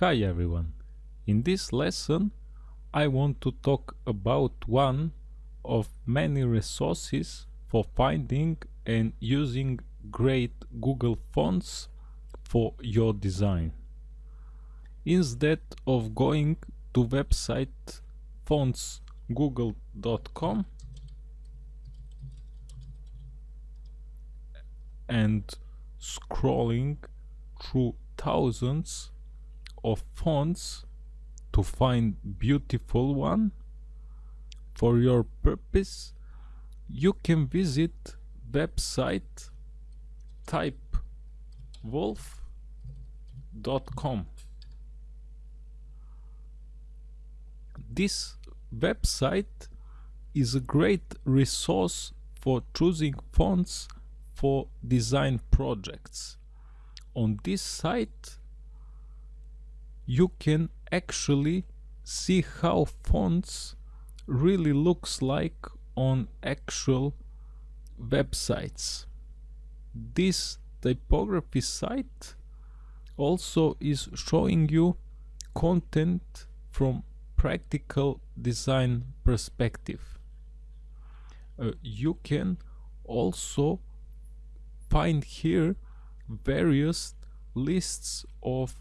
Hi everyone. In this lesson I want to talk about one of many resources for finding and using great Google fonts for your design. Instead of going to website fontsgoogle.com and scrolling through thousands of fonts to find beautiful one for your purpose you can visit website typewolf.com this website is a great resource for choosing fonts for design projects. On this site you can actually see how fonts really looks like on actual websites. This typography site also is showing you content from practical design perspective. Uh, you can also find here various lists of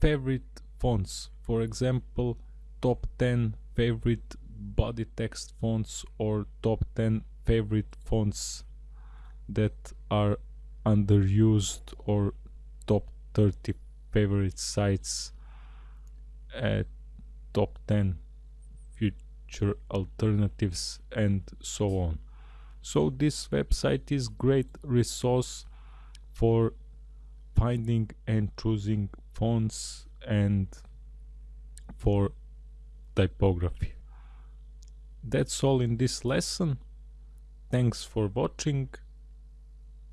favorite fonts. For example top 10 favorite body text fonts or top 10 favorite fonts that are underused or top 30 favorite sites at top 10 Futura alternatives and so on. So this website is great resource for finding and choosing fonts and for typography. That's all in this lesson. Thanks for watching